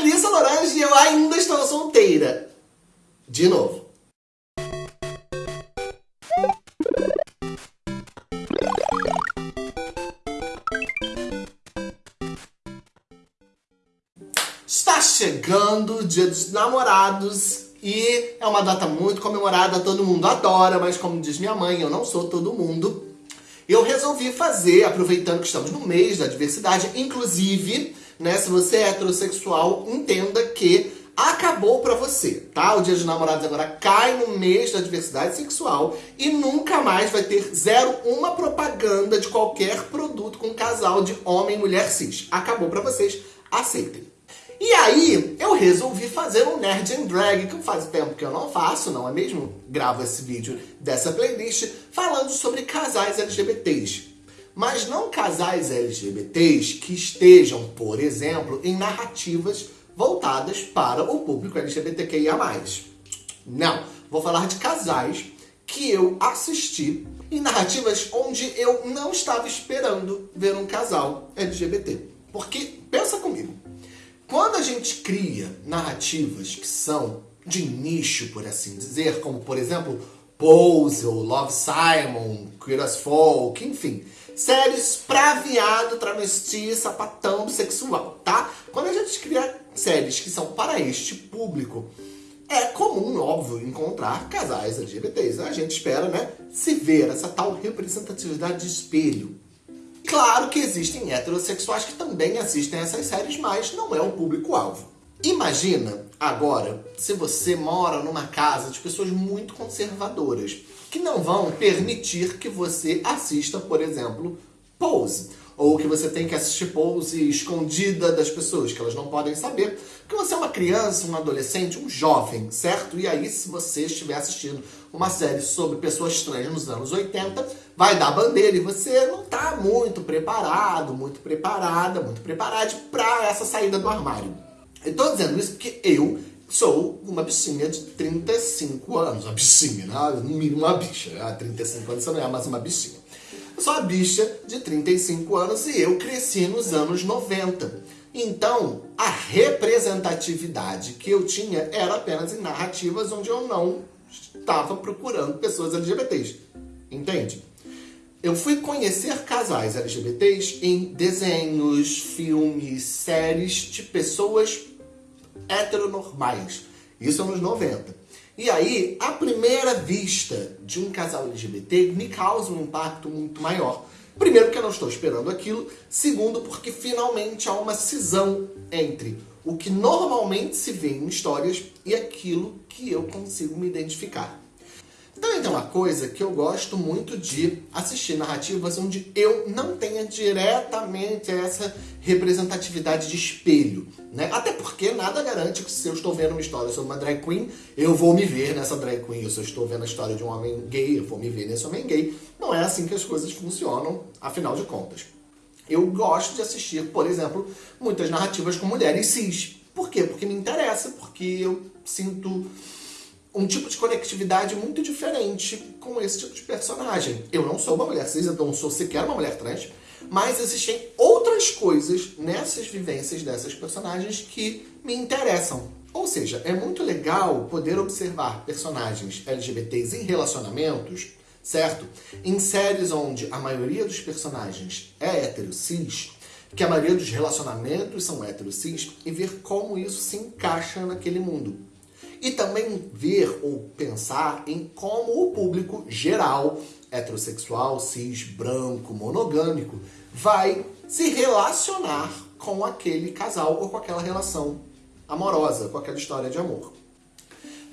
Melissa Lorange e eu ainda estou solteira. De novo. Está chegando o dia dos namorados e é uma data muito comemorada, todo mundo adora, mas como diz minha mãe, eu não sou todo mundo. Eu resolvi fazer, aproveitando que estamos no mês da diversidade, inclusive, né, se você é heterossexual, entenda que acabou pra você, tá? O dia dos namorados agora cai no mês da diversidade sexual e nunca mais vai ter zero uma propaganda de qualquer produto com casal de homem e mulher cis. Acabou pra vocês, aceitem. E aí, eu resolvi fazer um Nerd and Drag, que faz tempo que eu não faço, não é mesmo? Gravo esse vídeo dessa playlist falando sobre casais LGBTs. Mas não casais LGBTs que estejam, por exemplo, em narrativas voltadas para o público LGBTQIA+. Não, vou falar de casais que eu assisti em narrativas onde eu não estava esperando ver um casal LGBT. Porque, pensa comigo, quando a gente cria narrativas que são de nicho, por assim dizer, como por exemplo Pose ou Love Simon, Queer as Folk, enfim, séries pra viado, travesti, sapatão, bissexual, tá? Quando a gente cria séries que são para este público, é comum, óbvio, encontrar casais LGBTs. A gente espera, né, se ver essa tal representatividade de espelho. Claro que existem heterossexuais que também assistem essas séries, mas não é o público-alvo. Imagina, agora, se você mora numa casa de pessoas muito conservadoras, que não vão permitir que você assista, por exemplo, Pose. Ou que você tem que assistir Pose escondida das pessoas, que elas não podem saber. Porque você é uma criança, um adolescente, um jovem, certo? E aí, se você estiver assistindo uma série sobre pessoas trans nos anos 80, vai dar bandeira e você não está muito preparado, muito preparada, muito preparado para essa saída do armário. Eu tô dizendo isso porque eu sou uma bichinha de 35 anos. Uma bichinha, né? no mínimo uma bicha. Há 35 anos você não é mais uma bichinha. Eu sou uma bicha de 35 anos e eu cresci nos anos 90. Então, a representatividade que eu tinha era apenas em narrativas onde eu não estava procurando pessoas LGBTs. Entende? Eu fui conhecer casais LGBTs em desenhos, filmes, séries de pessoas heteronormais. Isso anos 90. E aí, a primeira vista de um casal LGBT me causa um impacto muito maior. Primeiro, porque eu não estou esperando aquilo. Segundo, porque finalmente há uma cisão entre o que normalmente se vê em histórias e aquilo que eu consigo me identificar. Também tem uma coisa que eu gosto muito de assistir narrativas onde eu não tenha diretamente essa representatividade de espelho, né? Até porque nada garante que se eu estou vendo uma história sobre uma drag queen, eu vou me ver nessa drag queen. Se eu estou vendo a história de um homem gay, eu vou me ver nesse homem gay. Não é assim que as coisas funcionam, afinal de contas. Eu gosto de assistir, por exemplo, muitas narrativas com mulheres cis. Por quê? Porque me interessa, porque eu sinto um tipo de conectividade muito diferente com esse tipo de personagem. Eu não sou uma mulher cis, eu não sou sequer uma mulher trans, mas existem outras coisas nessas vivências dessas personagens que me interessam. Ou seja, é muito legal poder observar personagens LGBTs em relacionamentos, certo? Em séries onde a maioria dos personagens é hétero cis, que a maioria dos relacionamentos são hétero cis, e ver como isso se encaixa naquele mundo. E também ver ou pensar em como o público geral, heterossexual, cis, branco, monogâmico, vai se relacionar com aquele casal ou com aquela relação amorosa, com aquela história de amor.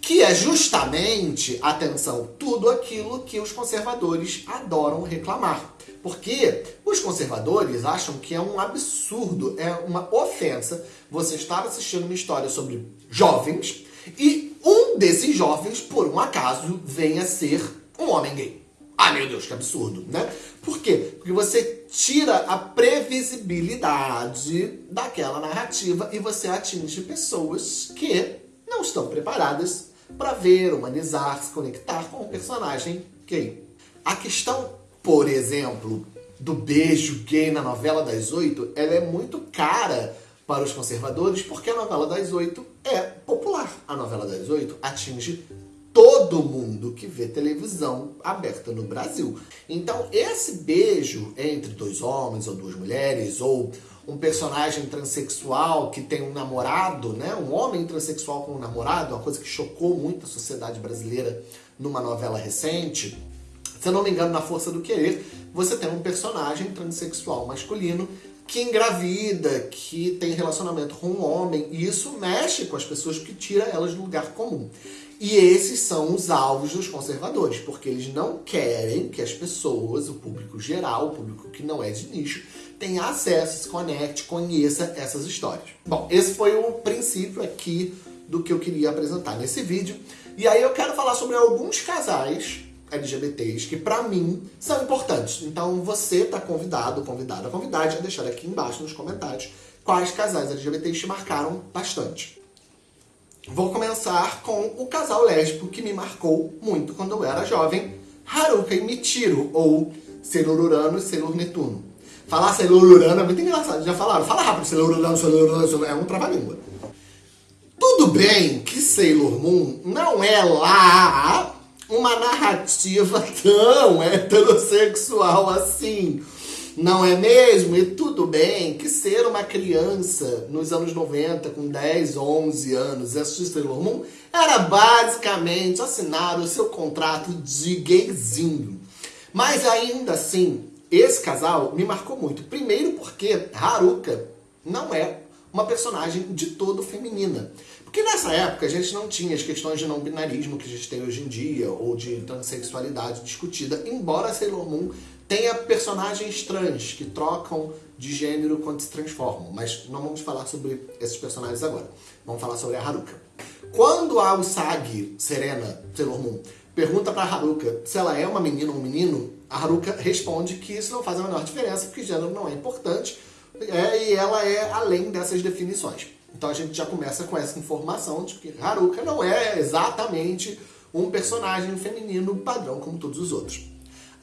Que é justamente, atenção, tudo aquilo que os conservadores adoram reclamar. Porque os conservadores acham que é um absurdo, é uma ofensa você estar assistindo uma história sobre jovens e um desses jovens, por um acaso, venha ser um homem gay. Ai meu Deus, que absurdo, né? Por quê? Porque você tira a previsibilidade daquela narrativa e você atinge pessoas que não estão preparadas para ver, humanizar, se conectar com o personagem gay. A questão, por exemplo, do beijo gay na novela das oito, ela é muito cara para os conservadores, porque a novela das oito é popular. A novela das oito atinge todo mundo que vê televisão aberta no Brasil. Então, esse beijo entre dois homens ou duas mulheres, ou um personagem transexual que tem um namorado, né? Um homem transexual com um namorado, uma coisa que chocou muito a sociedade brasileira numa novela recente. Se eu não me engano, na Força do Querer, você tem um personagem transexual masculino que engravida, que tem relacionamento com um homem, e isso mexe com as pessoas que tira elas do lugar comum. E esses são os alvos dos conservadores, porque eles não querem que as pessoas, o público geral, o público que não é de nicho, tenha acesso, se conecte, conheça essas histórias. Bom, esse foi o princípio aqui do que eu queria apresentar nesse vídeo. E aí eu quero falar sobre alguns casais LGBTs que para mim são importantes. Então você tá convidado, convidada, convidada a deixar aqui embaixo nos comentários quais casais LGBTs te marcaram bastante. Vou começar com o casal lésbico que me marcou muito quando eu era jovem, Haruka e Michiro, ou Sailor Urano e Sailor Netuno. Falar Sailor Urano é muito engraçado, já falaram. Fala rápido, Sailor Urano, Sailor Urano, é um trava-língua. Tudo bem que Sailor Moon não é lá uma narrativa tão heterossexual assim. Não é mesmo? E tudo bem que ser uma criança nos anos 90, com 10, 11 anos, e assistir Sailor Moon, era basicamente assinar o seu contrato de gayzinho. Mas ainda assim, esse casal me marcou muito. Primeiro porque Haruka não é uma personagem de todo feminina. Porque nessa época a gente não tinha as questões de não-binarismo que a gente tem hoje em dia, ou de transexualidade discutida, embora Sailor Moon tenha personagens trans que trocam de gênero quando se transformam. Mas não vamos falar sobre esses personagens agora. Vamos falar sobre a Haruka. Quando a Usagi, Serena, Sailor Moon, pergunta pra Haruka se ela é uma menina ou um menino, a Haruka responde que isso não faz a menor diferença, porque gênero não é importante, é, e ela é além dessas definições. Então a gente já começa com essa informação de que Haruka não é exatamente um personagem feminino padrão como todos os outros.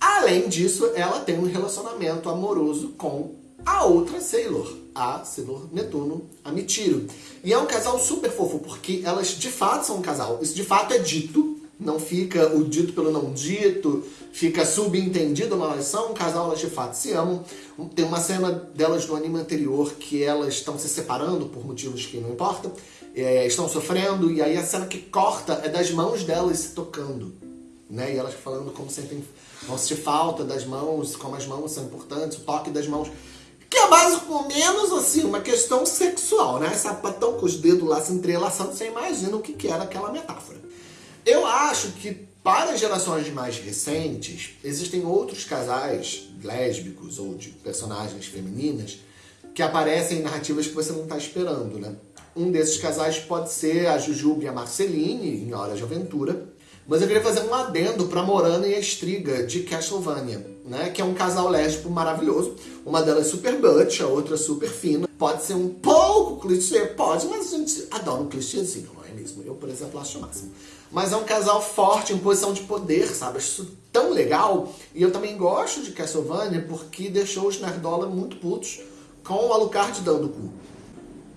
Além disso, ela tem um relacionamento amoroso com a outra Sailor, a Sailor Netuno, a Michiro. E é um casal super fofo, porque elas de fato são um casal. Isso de fato é dito, não fica o dito pelo não dito, fica subentendido, mas elas são um casal, elas de fato se amam. Tem uma cena delas no anime anterior que elas estão se separando por motivos que não importam, é, estão sofrendo, e aí a cena que corta é das mãos delas se tocando. Né? E elas falando como sentem, vão sentir falta das mãos, como as mãos são importantes, o toque das mãos. Que é mais ou menos assim, uma questão sexual, né? Sapatão com os dedos lá se entrelaçando, você imagina o que, que era aquela metáfora. Eu acho que para gerações mais recentes, existem outros casais lésbicos ou de personagens femininas que aparecem em narrativas que você não está esperando, né? Um desses casais pode ser a Jujube e a Marceline, em Hora de Aventura. Mas eu queria fazer um adendo para Morana e a Estriga, de Castlevania, né? Que é um casal lésbico maravilhoso. Uma delas super butch, a outra super fina. Pode ser um pouco clichê, pode, mas a gente adora um clichêzinho, não é Eu, por exemplo, acho o máximo. Mas é um casal forte, em posição de poder, sabe? Acho isso tão legal. E eu também gosto de Castlevania porque deixou os Nerdola muito putos com o Alucard dando cu.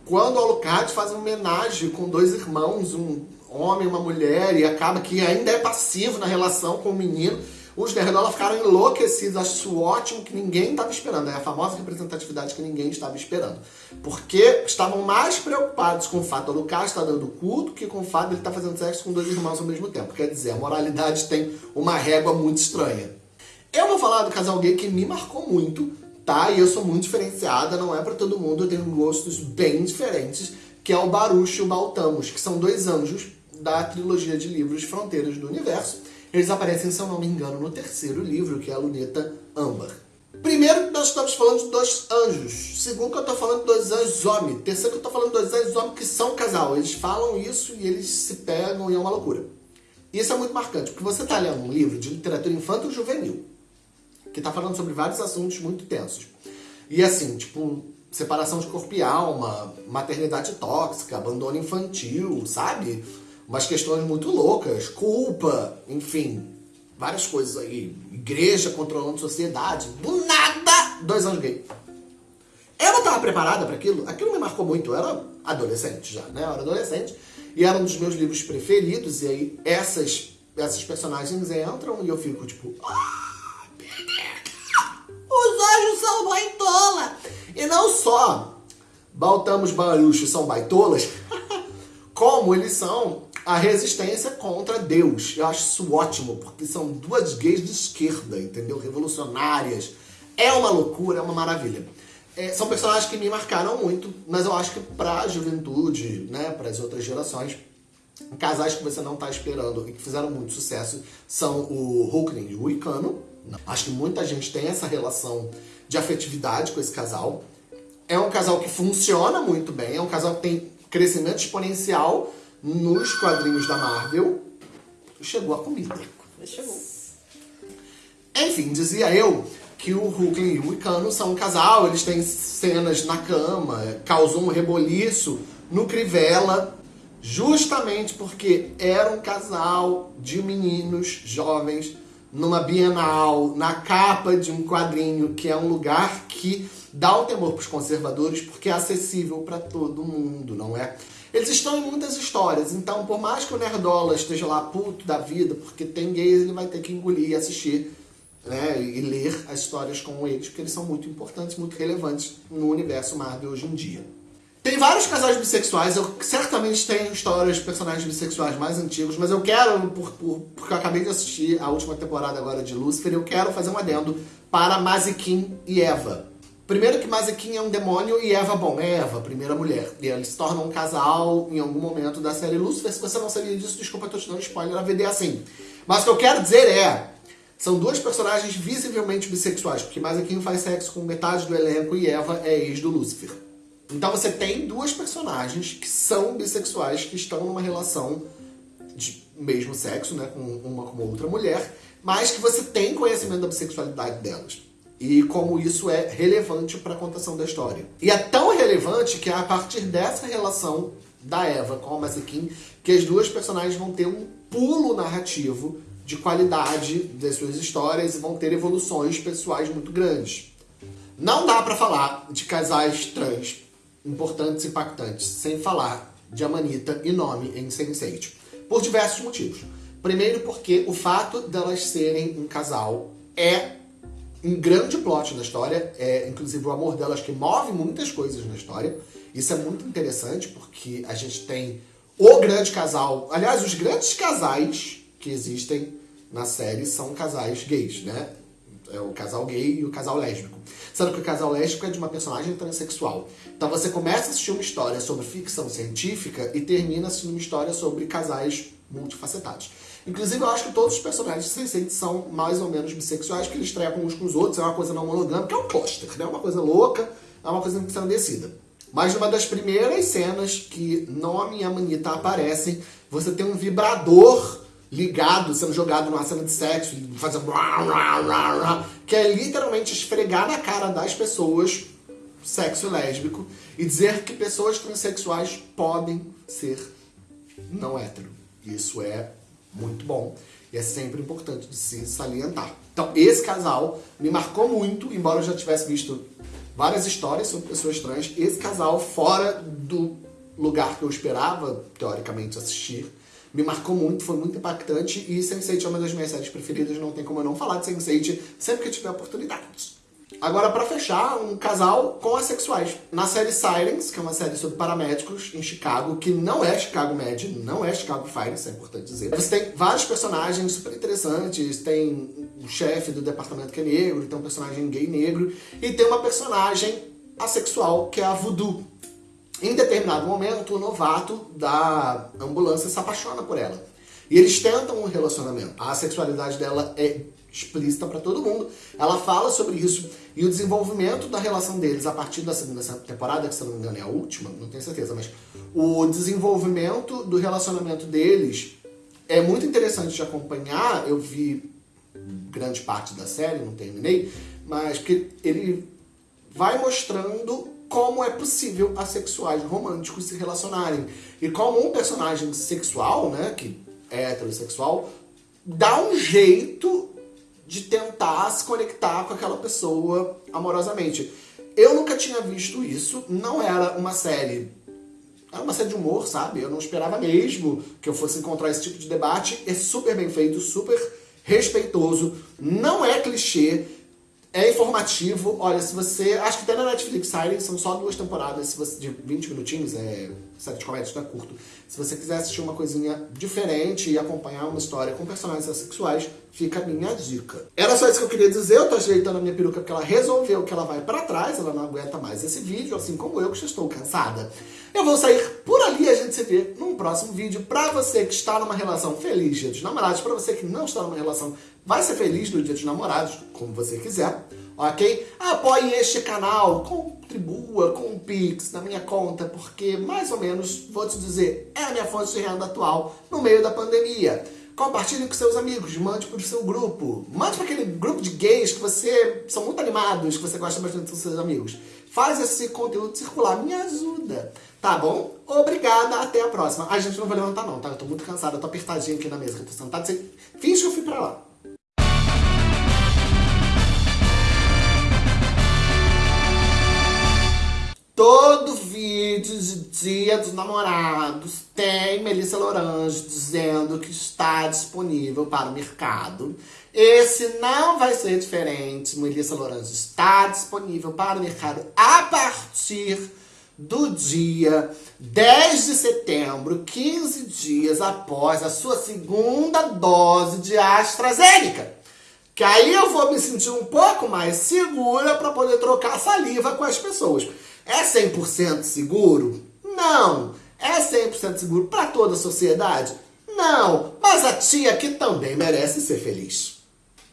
Quando o Alucard faz uma homenagem com dois irmãos, um homem e uma mulher, e acaba que ainda é passivo na relação com o menino, os Nerdola ficaram enlouquecidos. Acho isso ótimo que ninguém estava esperando. É a famosa representatividade que ninguém estava esperando. Porque estavam mais preocupados com o fato do Lucas estar dando culto que com o fato de ele estar fazendo sexo com dois irmãos ao mesmo tempo. Quer dizer, a moralidade tem uma régua muito estranha. Eu vou falar do casal gay que me marcou muito, tá? E eu sou muito diferenciada, não é para todo mundo, eu tenho gostos bem diferentes, que é o Baruch e o Baltamos, que são dois anjos da trilogia de livros Fronteiras do Universo, eles aparecem, se eu não me engano, no terceiro livro, que é a Luneta Âmbar. Primeiro, nós estamos falando de dois anjos. Segundo, que eu estou falando de dois anjos homens. Terceiro, que eu estou falando de dois anjos homens que são casal. Eles falam isso e eles se pegam e é uma loucura. Isso é muito marcante, porque você está lendo um livro de literatura infanto-juvenil, que está falando sobre vários assuntos muito tensos. E assim, tipo, separação de corpo e alma, maternidade tóxica, abandono infantil, sabe? Umas questões muito loucas, culpa, enfim, várias coisas aí. Igreja controlando sociedade, do nada, dois anos gay. Eu não estava preparada para aquilo, aquilo me marcou muito. Eu era adolescente já, né? Eu era adolescente e era um dos meus livros preferidos. E aí essas, essas personagens entram e eu fico tipo. Ah, os anjos são baitola! E não só Baltamos Baruchos são baitolas, como eles são a resistência contra Deus. Eu acho isso ótimo, porque são duas gays de esquerda, entendeu? Revolucionárias. É uma loucura, é uma maravilha. É, são personagens que me marcaram muito, mas eu acho que pra juventude, né, para as outras gerações, casais que você não está esperando e que fizeram muito sucesso são o Hulkling e o Wicano. Acho que muita gente tem essa relação de afetividade com esse casal. É um casal que funciona muito bem, é um casal que tem crescimento exponencial nos quadrinhos da Marvel. Chegou a comida. Chegou. Enfim, dizia eu que o Hulk e o Icano são um casal, eles têm cenas na cama, causou um reboliço no Crivella, justamente porque era um casal de meninos jovens numa Bienal, na capa de um quadrinho, que é um lugar que dá um temor para os conservadores, porque é acessível para todo mundo, não é? Eles estão em muitas histórias, então por mais que o Nerdola esteja lá puto da vida, porque tem gays, ele vai ter que engolir e assistir né, e ler as histórias com eles, porque eles são muito importantes, muito relevantes no universo Marvel hoje em dia. Tem vários casais bissexuais, eu certamente tenho histórias de personagens bissexuais mais antigos, mas eu quero, por, por, porque eu acabei de assistir a última temporada agora de Lucifer, eu quero fazer um adendo para Mazikin e Eva. Primeiro que Mazikin é um demônio e Eva, bom, é Eva, primeira mulher. E eles se tornam um casal em algum momento da série Lucifer. Se você não sabia disso, desculpa, eu tô te dando spoiler, a VD é assim. Mas o que eu quero dizer é, são duas personagens visivelmente bissexuais, porque Mazekin faz sexo com metade do elenco e Eva é ex do Lúcifer. Então você tem duas personagens que são bissexuais, que estão numa relação de mesmo sexo, né, com uma com outra mulher, mas que você tem conhecimento da bissexualidade delas. E como isso é relevante para a contação da história. E é tão relevante que é a partir dessa relação da Eva com a Mazekin que as duas personagens vão ter um pulo narrativo de qualidade das suas histórias e vão ter evoluções pessoais muito grandes. Não dá para falar de casais trans importantes e impactantes sem falar de Amanita e Nome em Sense8, por diversos motivos. Primeiro porque o fato delas serem um casal é um grande plot da história, é inclusive o amor delas que move muitas coisas na história. Isso é muito interessante porque a gente tem o grande casal, aliás, os grandes casais que existem na série são casais gays, né? É o casal gay e o casal lésbico. Sendo que o casal lésbico é de uma personagem transexual. Então você começa a assistir uma história sobre ficção científica e termina assistindo uma história sobre casais multifacetados. Inclusive, eu acho que todos os personagens sense são mais ou menos bissexuais, que eles trepam uns com os outros, é uma coisa não monogâmica, é um pôster, né? É uma coisa louca, é uma coisa ensandecida. Mas numa das primeiras cenas que Nomi e a Manita aparecem, você tem um vibrador ligado, sendo jogado numa cena de sexo, fazendo que é literalmente esfregar na cara das pessoas sexo lésbico e dizer que pessoas transexuais podem ser não hétero. Isso é muito bom e é sempre importante de se salientar. Então, esse casal me marcou muito, embora eu já tivesse visto várias histórias sobre pessoas trans, esse casal fora do lugar que eu esperava, teoricamente, assistir, me marcou muito, foi muito impactante e Sense8 é uma das minhas séries preferidas, não tem como eu não falar de Sense8 sempre que tiver oportunidade. Agora, para fechar, um casal com assexuais. Na série Silence, que é uma série sobre paramédicos em Chicago, que não é Chicago Med, não é Chicago Fire, isso é importante dizer. Você tem vários personagens super interessantes, tem o chefe do departamento que é negro, tem um personagem gay negro, e tem uma personagem assexual, que é a Voodoo, em determinado momento, o novato da ambulância se apaixona por ela. E eles tentam um relacionamento. A sexualidade dela é explícita para todo mundo. Ela fala sobre isso e o desenvolvimento da relação deles a partir da segunda temporada, que se não me engano é a última, não tenho certeza, mas o desenvolvimento do relacionamento deles é muito interessante de acompanhar. Eu vi grande parte da série, não terminei, mas que ele vai mostrando como é possível assexuais românticos se relacionarem. E como um personagem sexual, né, que heterossexual, dá um jeito de tentar se conectar com aquela pessoa amorosamente. Eu nunca tinha visto isso, não era uma série era uma série de humor, sabe? Eu não esperava mesmo que eu fosse encontrar esse tipo de debate. É super bem feito, super respeitoso, não é clichê, é informativo. Olha, se você... Acho que até na Netflix Siren são só duas temporadas, se você, de 20 minutinhos, é série de comédia, não é curto. Se você quiser assistir uma coisinha diferente e acompanhar uma história com personagens sexuais, fica a minha dica. Era só isso que eu queria dizer, eu tô ajeitando a minha peruca porque ela resolveu que ela vai pra trás, ela não aguenta mais esse vídeo, assim como eu que já estou cansada. Eu vou sair por ali e a gente se vê num próximo vídeo. Pra você que está numa relação feliz dia dos namorados, pra você que não está numa relação vai ser feliz no dia dos namorados, como você quiser, ok? Apoie este canal, contribua com o Pix na minha conta, porque mais ou menos, vou te dizer, é a minha fonte de renda atual no meio da pandemia. Compartilhe com seus amigos, mande para o seu grupo. Mande para aquele grupo de gays que você são muito animados, que você gosta bastante dos seus amigos. Faz esse conteúdo circular, me ajuda. Tá bom? Obrigada, até a próxima. A gente não vai levantar não, tá? Eu tô muito cansada, tô apertadinha aqui na mesa eu tô sentada. Finge que eu fui pra lá. Todo vídeo de dia dos namorados tem Melissa Lorange dizendo que está disponível para o mercado. Esse não vai ser diferente. Melissa Lorange está disponível para o mercado a partir do dia 10 de setembro, 15 dias após a sua segunda dose de AstraZeneca. Que aí eu vou me sentir um pouco mais segura para poder trocar saliva com as pessoas. É 100% seguro? Não. É 100% seguro para toda a sociedade? Não. Mas a tia que também merece ser feliz.